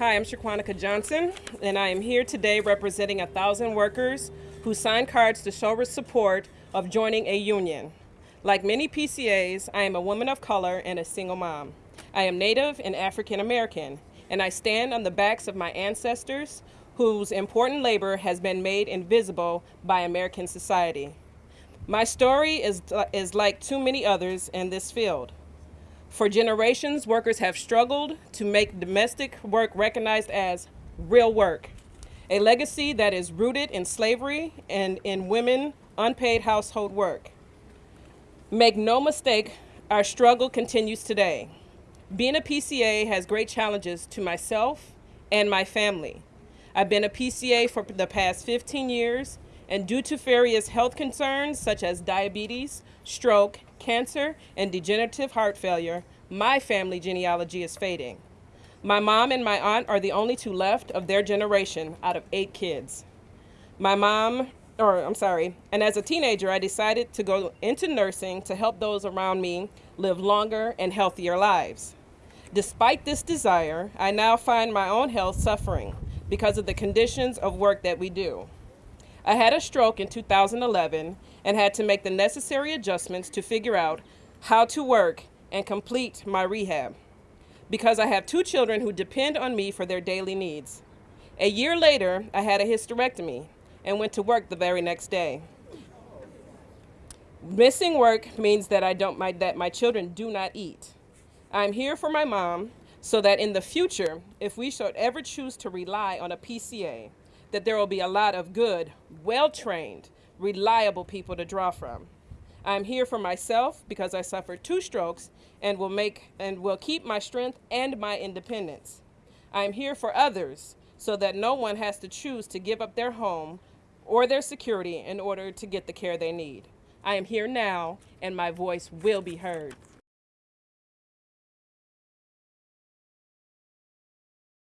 Hi, I'm Shaquanica Johnson, and I am here today representing a thousand workers who signed cards to show their support of joining a union. Like many PCAs, I am a woman of color and a single mom. I am Native and African American, and I stand on the backs of my ancestors whose important labor has been made invisible by American society. My story is, is like too many others in this field. For generations, workers have struggled to make domestic work recognized as real work, a legacy that is rooted in slavery and in women unpaid household work. Make no mistake, our struggle continues today. Being a PCA has great challenges to myself and my family. I've been a PCA for the past 15 years, and due to various health concerns such as diabetes, stroke, cancer, and degenerative heart failure, my family genealogy is fading. My mom and my aunt are the only two left of their generation out of eight kids. My mom, or I'm sorry, and as a teenager, I decided to go into nursing to help those around me live longer and healthier lives. Despite this desire, I now find my own health suffering because of the conditions of work that we do. I had a stroke in 2011 and had to make the necessary adjustments to figure out how to work and complete my rehab because I have two children who depend on me for their daily needs. A year later, I had a hysterectomy and went to work the very next day. Missing work means that I don't my, that my children do not eat. I'm here for my mom so that in the future, if we should ever choose to rely on a PCA, that there will be a lot of good, well-trained, reliable people to draw from. I'm here for myself because I suffered two strokes and will make and will keep my strength and my independence. I'm here for others so that no one has to choose to give up their home or their security in order to get the care they need. I am here now and my voice will be heard.